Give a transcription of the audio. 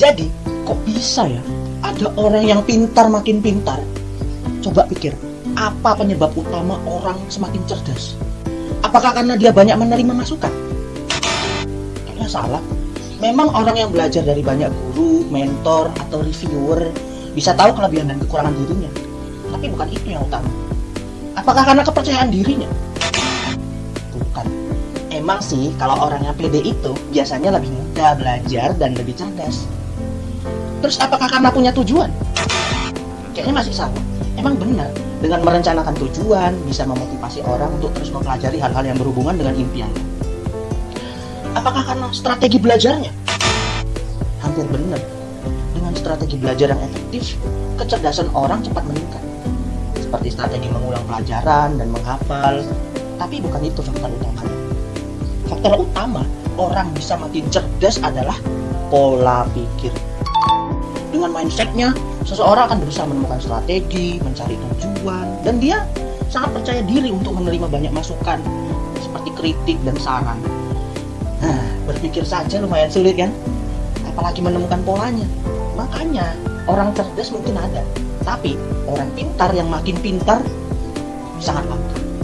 Jadi, kok bisa ya? Ada orang yang pintar makin pintar. Coba pikir, apa penyebab utama orang semakin cerdas? Apakah karena dia banyak menerima masukan? Kayaknya salah. Memang orang yang belajar dari banyak guru, mentor, atau reviewer bisa tahu kelebihan dan kekurangan dirinya. Tapi bukan itu yang utama. Apakah karena kepercayaan dirinya? Bukan. Emang sih kalau orang yang pede itu biasanya lebih mudah belajar dan lebih cerdas. Terus apakah karena punya tujuan? Kayaknya masih salah. Emang benar, dengan merencanakan tujuan bisa memotivasi orang untuk terus mempelajari hal-hal yang berhubungan dengan impiannya. Apakah karena strategi belajarnya? Hampir benar. Dengan strategi belajar yang efektif, kecerdasan orang cepat meningkat. Seperti strategi mengulang pelajaran dan menghafal. Tapi bukan itu faktor utamanya. Faktor utama orang bisa makin cerdas adalah pola pikir. Dengan mindsetnya, seseorang akan berusaha menemukan strategi, mencari tujuan, dan dia sangat percaya diri untuk menerima banyak masukan, seperti kritik dan saran. Nah, berpikir saja lumayan sulit kan? Apalagi menemukan polanya. Makanya, orang cerdas mungkin ada, tapi orang pintar yang makin pintar sangat langka.